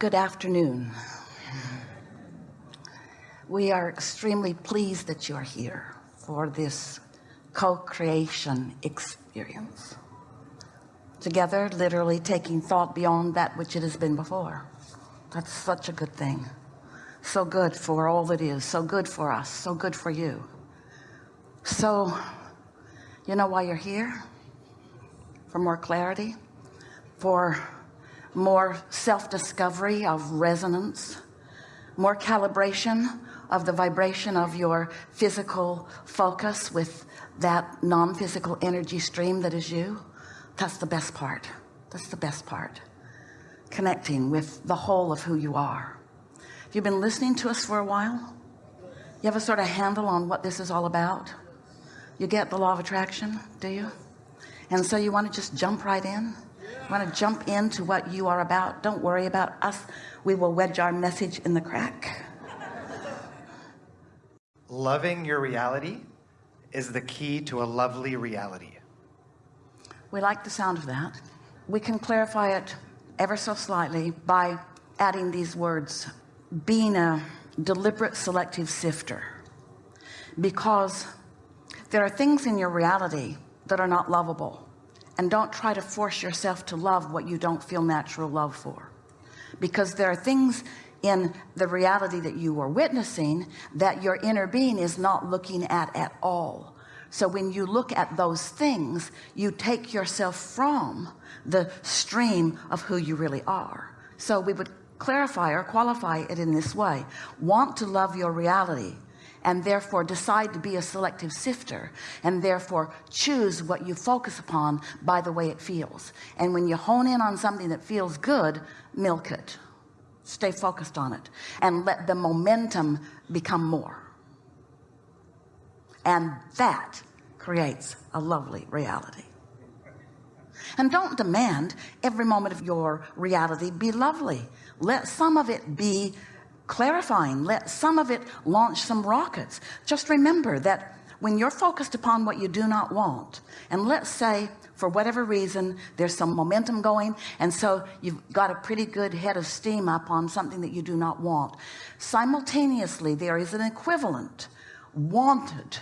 good afternoon. We are extremely pleased that you are here for this co-creation experience. Together literally taking thought beyond that which it has been before. That's such a good thing. So good for all that is. So good for us. So good for you. So you know why you're here? For more clarity? For more self-discovery of resonance more calibration of the vibration of your physical focus with that non-physical energy stream that is you that's the best part. That's the best part. Connecting with the whole of who you are. If you've been listening to us for a while? You have a sort of handle on what this is all about? You get the law of attraction do you? And so you want to just jump right in want to jump into what you are about don't worry about us. We will wedge our message in the crack. Loving your reality is the key to a lovely reality. We like the sound of that. We can clarify it ever so slightly by adding these words being a deliberate selective sifter. Because there are things in your reality that are not lovable and don't try to force yourself to love what you don't feel natural love for. Because there are things in the reality that you are witnessing that your inner being is not looking at at all. So when you look at those things you take yourself from the stream of who you really are. So we would clarify or qualify it in this way. Want to love your reality and therefore decide to be a selective sifter and therefore choose what you focus upon by the way it feels. And when you hone in on something that feels good milk it. Stay focused on it and let the momentum become more. And that creates a lovely reality. And don't demand every moment of your reality be lovely. Let some of it be clarifying let some of it launch some rockets. Just remember that when you're focused upon what you do not want and let's say for whatever reason there's some momentum going and so you've got a pretty good head of steam up on something that you do not want. Simultaneously there is an equivalent wanted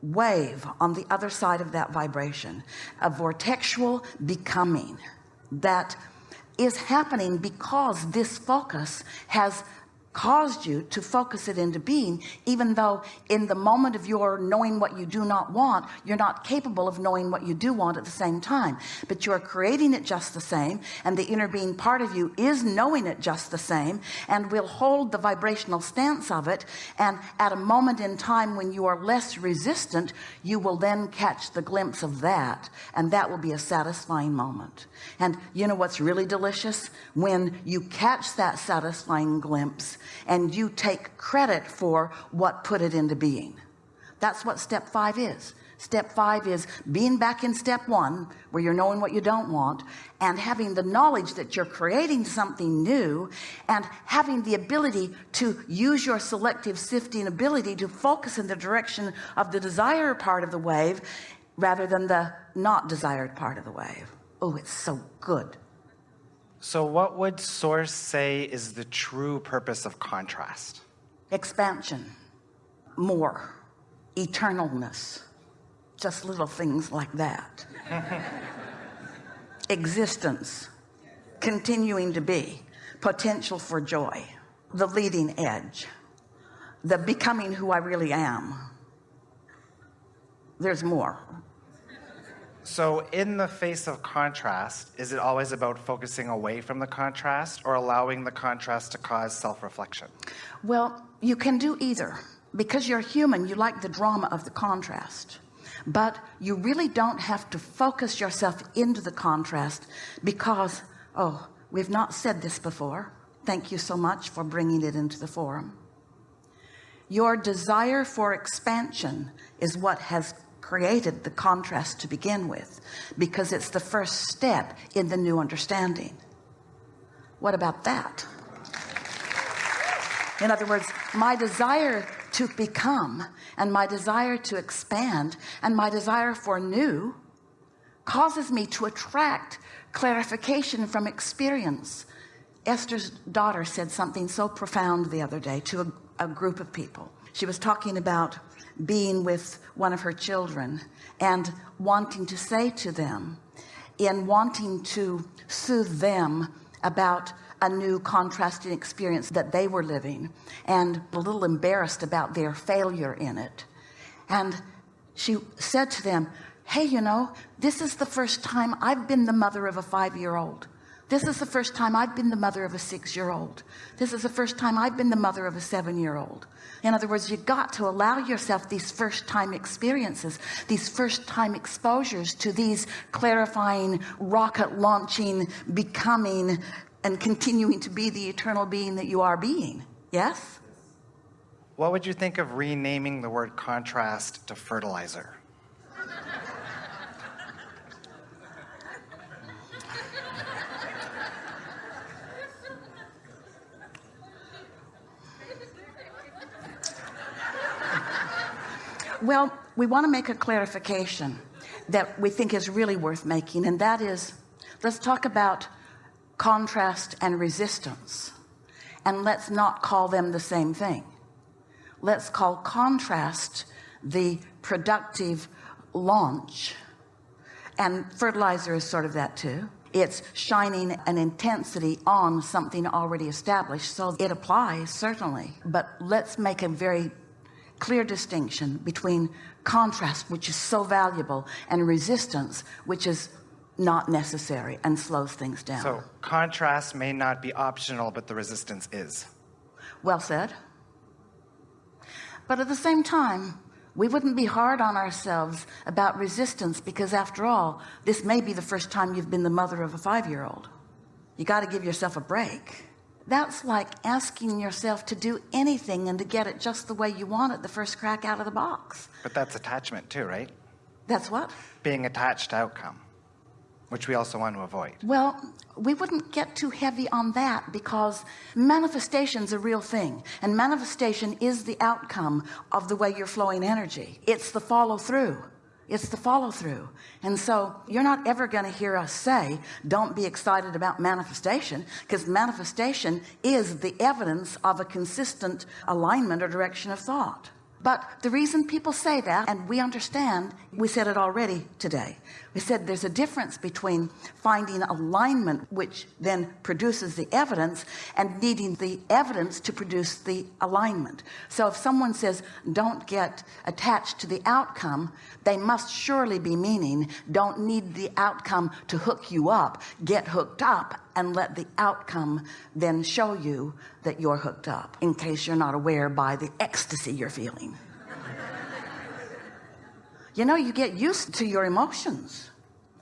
wave on the other side of that vibration a vortexual becoming that is happening because this focus has caused you to focus it into being even though in the moment of your knowing what you do not want you're not capable of knowing what you do want at the same time. But you're creating it just the same and the inner being part of you is knowing it just the same and will hold the vibrational stance of it and at a moment in time when you are less resistant you will then catch the glimpse of that and that will be a satisfying moment. And you know what's really delicious? When you catch that satisfying glimpse and you take credit for what put it into being. That's what step five is. Step five is being back in step one where you're knowing what you don't want and having the knowledge that you're creating something new and having the ability to use your selective sifting ability to focus in the direction of the desire part of the wave rather than the not desired part of the wave. Oh it's so good so what would source say is the true purpose of contrast? Expansion, more, eternalness, just little things like that. Existence, continuing to be, potential for joy, the leading edge, the becoming who I really am. There's more. So in the face of contrast, is it always about focusing away from the contrast or allowing the contrast to cause self-reflection? Well, you can do either. Because you're human, you like the drama of the contrast. But you really don't have to focus yourself into the contrast because, oh, we've not said this before. Thank you so much for bringing it into the forum. Your desire for expansion is what has created the contrast to begin with because it's the first step in the new understanding. What about that? In other words my desire to become and my desire to expand and my desire for new causes me to attract clarification from experience. Esther's daughter said something so profound the other day to a, a group of people. She was talking about being with one of her children and wanting to say to them in wanting to soothe them about a new contrasting experience that they were living and a little embarrassed about their failure in it. And she said to them hey you know this is the first time I've been the mother of a five-year-old this is the first time I've been the mother of a six-year-old. This is the first time I've been the mother of a seven-year-old. In other words you got to allow yourself these first time experiences these first time exposures to these clarifying rocket launching becoming and continuing to be the eternal being that you are being. Yes? What would you think of renaming the word contrast to fertilizer well we want to make a clarification that we think is really worth making and that is let's talk about contrast and resistance. And let's not call them the same thing. Let's call contrast the productive launch. And fertilizer is sort of that too. It's shining an intensity on something already established so it applies certainly. But let's make a very clear distinction between contrast which is so valuable and resistance which is not necessary and slows things down. So contrast may not be optional but the resistance is. Well said. But at the same time we wouldn't be hard on ourselves about resistance because after all this may be the first time you've been the mother of a five-year-old. You got to give yourself a break that's like asking yourself to do anything and to get it just the way you want it the first crack out of the box. But that's attachment too right? That's what? Being attached to outcome which we also want to avoid. Well we wouldn't get too heavy on that because manifestation is a real thing and manifestation is the outcome of the way you're flowing energy. It's the follow-through it's the follow-through. And so you're not ever going to hear us say don't be excited about manifestation because manifestation is the evidence of a consistent alignment or direction of thought. But the reason people say that and we understand we said it already today we said there's a difference between finding alignment which then produces the evidence and needing the evidence to produce the alignment. So if someone says don't get attached to the outcome they must surely be meaning don't need the outcome to hook you up. Get hooked up and let the outcome then show you that you're hooked up in case you're not aware by the ecstasy you're feeling you know you get used to your emotions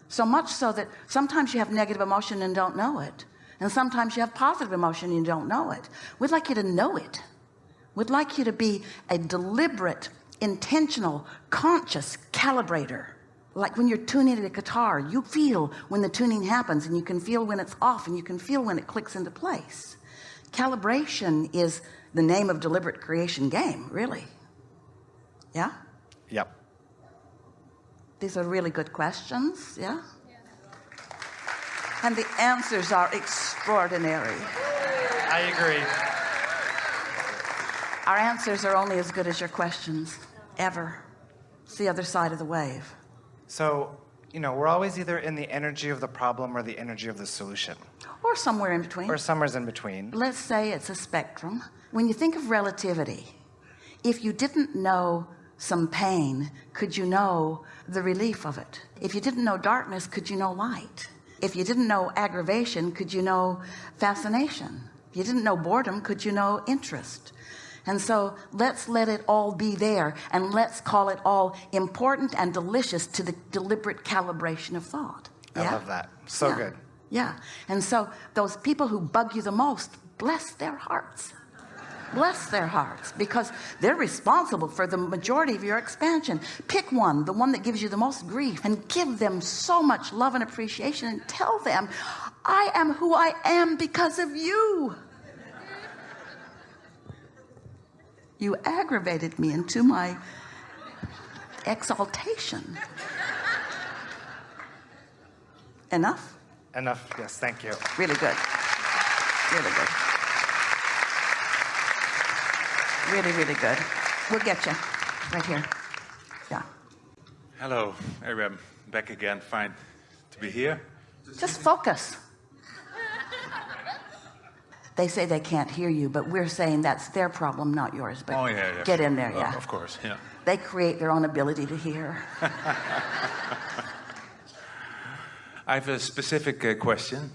so much so that sometimes you have negative emotion and don't know it. And sometimes you have positive emotion and you don't know it. We'd like you to know it. We'd like you to be a deliberate intentional conscious calibrator. Like when you're tuning a guitar you feel when the tuning happens and you can feel when it's off and you can feel when it clicks into place. Calibration is the name of deliberate creation game really. Yeah? Yep these are really good questions yeah? And the answers are extraordinary. I agree. Our answers are only as good as your questions ever. It's the other side of the wave. So you know we're always either in the energy of the problem or the energy of the solution. Or somewhere in between. Or somewhere's in between. Let's say it's a spectrum. When you think of relativity if you didn't know some pain could you know the relief of it? If you didn't know darkness could you know light? If you didn't know aggravation could you know fascination? If you didn't know boredom could you know interest? And so let's let it all be there and let's call it all important and delicious to the deliberate calibration of thought. Yeah? I love that. So yeah. good. Yeah. And so those people who bug you the most bless their hearts bless their hearts because they're responsible for the majority of your expansion. Pick one the one that gives you the most grief and give them so much love and appreciation and tell them I am who I am because of you. You aggravated me into my exaltation. Enough? Enough yes thank you. Really good. Really good. Really, really good. We'll get you right here. Yeah. Hello, I'm back again. Fine to be here. Just focus. They say they can't hear you, but we're saying that's their problem, not yours. But Oh yeah, yeah. get in there, Uh, yeah. of course, yeah. They create their own ability to hear. I have a specific uh, question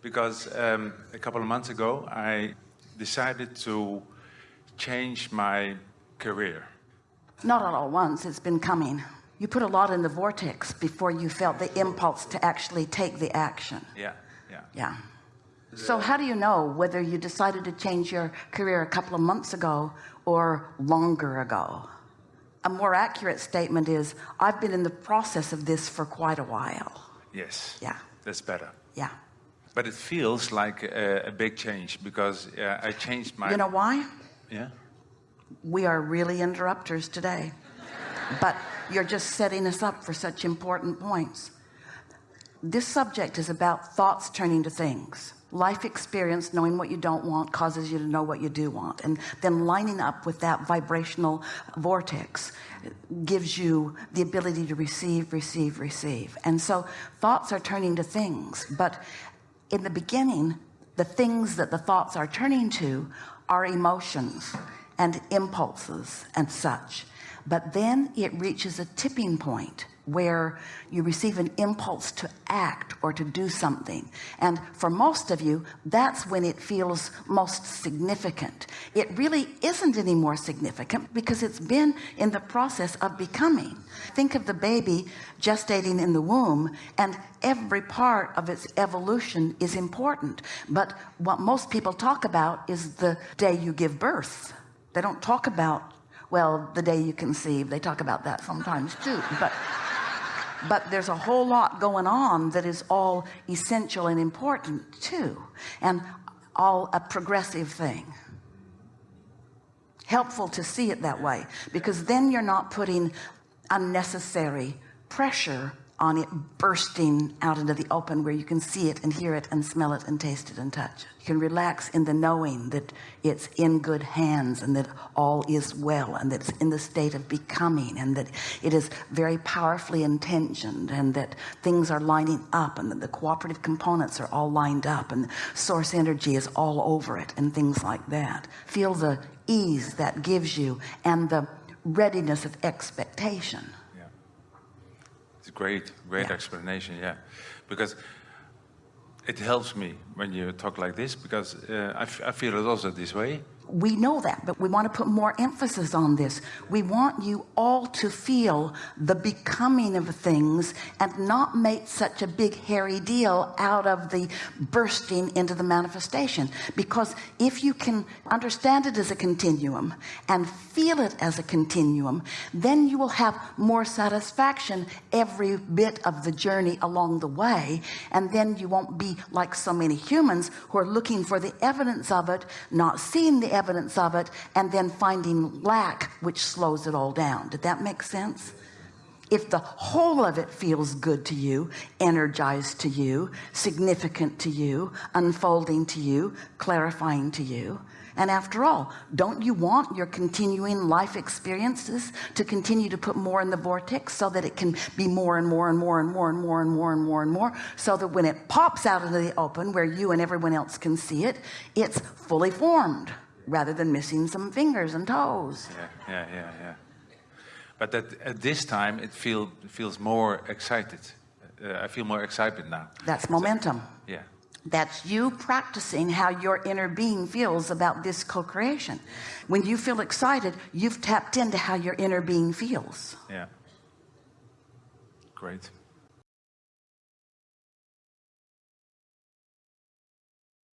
because um, a couple of months ago I decided to change my career. Not at all at once, it's been coming. You put a lot in the vortex before you felt the impulse to actually take the action. Yeah, yeah. Yeah. So how do you know whether you decided to change your career a couple of months ago or longer ago? A more accurate statement is I've been in the process of this for quite a while. Yes. Yeah. That's better. Yeah. But it feels like a, a big change because uh, I changed my. You know why? Yeah. We are really interrupters today. But you're just setting us up for such important points. This subject is about thoughts turning to things. Life experience, knowing what you don't want, causes you to know what you do want. And then lining up with that vibrational vortex gives you the ability to receive, receive, receive. And so thoughts are turning to things. But in the beginning, the things that the thoughts are turning to are emotions and impulses and such. But then it reaches a tipping point where you receive an impulse to act or to do something. And for most of you, that's when it feels most significant. It really isn't any more significant because it's been in the process of becoming. Think of the baby gestating in the womb and every part of its evolution is important. But what most people talk about is the day you give birth. They don't talk about well the day you conceive they talk about that sometimes too but but there's a whole lot going on that is all essential and important too and all a progressive thing. Helpful to see it that way because then you're not putting unnecessary pressure on it bursting out into the open where you can see it and hear it and smell it and taste it and touch it. You can relax in the knowing that it's in good hands and that all is well and that it's in the state of becoming and that it is very powerfully intentioned and that things are lining up and that the cooperative components are all lined up and source energy is all over it and things like that. Feel the ease that gives you and the readiness of expectation. Yeah. It's a great, great Yeah. explanation. Yeah, because it helps me when you talk like this because uh, I, f- I feel it also this way. We know that but we want to put more emphasis on this. We want you all to feel the becoming of things and not make such a big hairy deal out of the bursting into the manifestation. Because if you can understand it as a continuum and feel it as a continuum then you will have more satisfaction every bit of the journey along the way. And then you won't be like so many humans who are looking for the evidence of it not seeing the evidence of it and then finding lack which slows it all down. Did that make sense? If the whole of it feels good to you energized to you significant to you unfolding to you clarifying to you. And after all don't you want your continuing life experiences to continue to put more in the vortex so that it can be more and more and more and more and more and more and more and more so that when it pops out into the open where you and everyone else can see it it's fully formed rather than missing some fingers and toes Yeah, yeah, yeah, yeah. But that at this time it feel feels more excited. Uh, I feel more excited now. that's momentum Yeah, That's you practicing how your inner being feels about this co-creation. When you feel excited, you've tapped into how your inner being feels. yeah. Great.